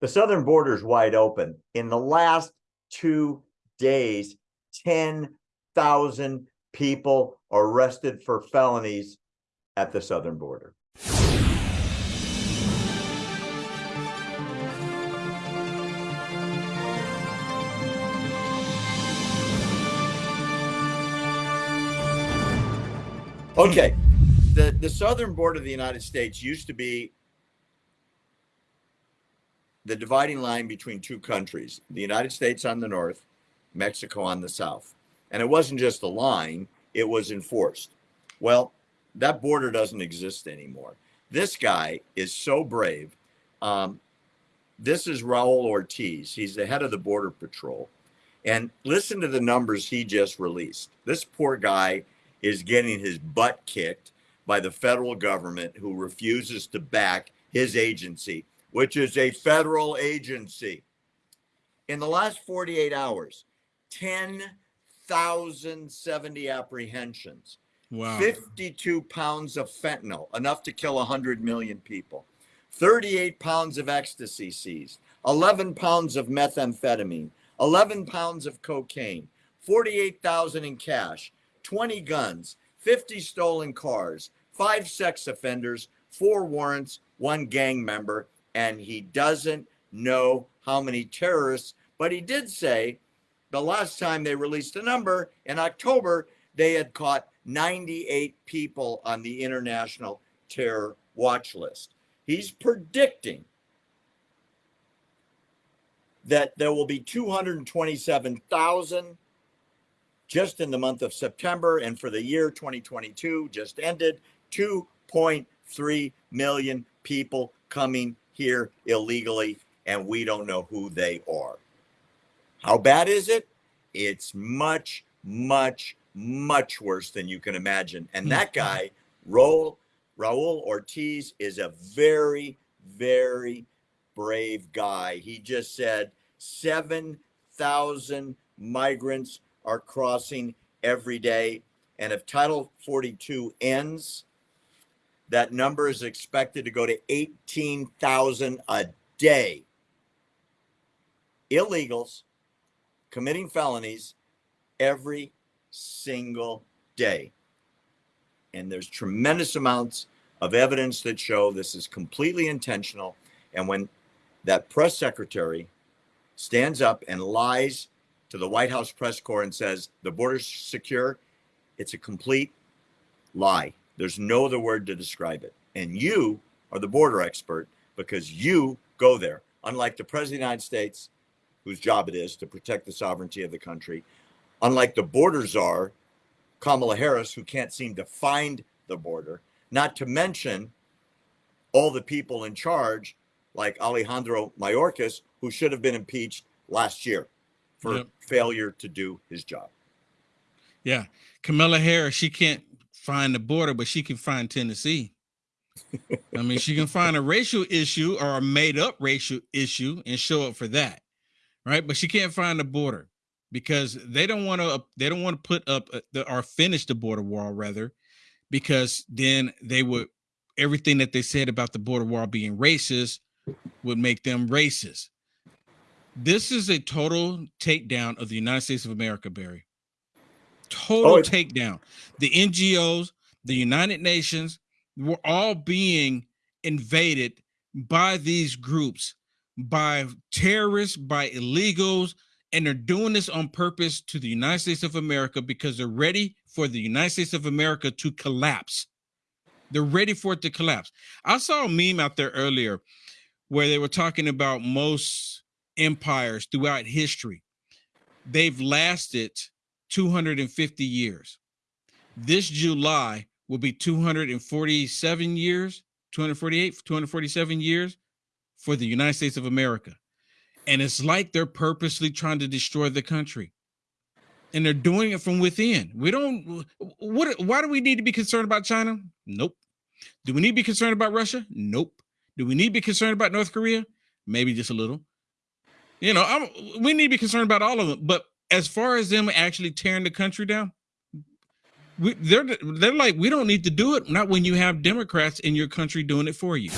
The southern border is wide open. In the last two days, 10,000 people arrested for felonies at the southern border. Okay, the, the southern border of the United States used to be the dividing line between two countries, the United States on the north, Mexico on the south. And it wasn't just a line, it was enforced. Well, that border doesn't exist anymore. This guy is so brave. Um, this is Raul Ortiz. He's the head of the Border Patrol. And listen to the numbers he just released. This poor guy is getting his butt kicked by the federal government who refuses to back his agency, which is a federal agency. In the last 48 hours, 10,070 apprehensions. Wow. 52 pounds of fentanyl, enough to kill 100 million people. 38 pounds of ecstasy seized, 11 pounds of methamphetamine, 11 pounds of cocaine, 48,000 in cash, 20 guns, 50 stolen cars, five sex offenders, four warrants, one gang member, and he doesn't know how many terrorists, but he did say the last time they released a number in October, they had caught 98 people on the international terror watch list. He's predicting that there will be 227,000 just in the month of September and for the year 2022 just ended 2.3 million people coming here illegally and we don't know who they are. How bad is it? It's much much much worse than you can imagine. And hmm. that guy, Raul, Raul Ortiz, is a very, very brave guy. He just said 7,000 migrants are crossing every day. And if Title 42 ends, that number is expected to go to 18,000 a day. Illegals committing felonies every single day. And there's tremendous amounts of evidence that show this is completely intentional. And when that press secretary stands up and lies to the White House press corps and says the border's secure, it's a complete lie. There's no other word to describe it. And you are the border expert because you go there. Unlike the President of the United States, whose job it is to protect the sovereignty of the country, unlike the border czar, Kamala Harris, who can't seem to find the border, not to mention all the people in charge, like Alejandro Mayorkas, who should have been impeached last year for yep. failure to do his job. Yeah. Kamala Harris, she can't find the border, but she can find Tennessee. I mean, she can find a racial issue or a made up racial issue and show up for that. Right. But she can't find the border because they don't want to they don't want to put up uh, the, or finish the border wall rather because then they would everything that they said about the border wall being racist would make them racist this is a total takedown of the united states of america barry total oh, takedown the ngos the united nations were all being invaded by these groups by terrorists by illegals and they're doing this on purpose to the United States of America because they're ready for the United States of America to collapse. They're ready for it to collapse. I saw a meme out there earlier where they were talking about most empires throughout history. They've lasted 250 years. This July will be 247 years, 248, 247 years for the United States of America. And it's like they're purposely trying to destroy the country. And they're doing it from within. We don't what why do we need to be concerned about china? Nope. Do we need to be concerned about russia? Nope. Do we need to be concerned about north korea? Maybe just a little. You know I'm, we need to be concerned about all of them but as far as them actually tearing the country down we, they're they're like we don't need to do it. Not when you have democrats in your country doing it for you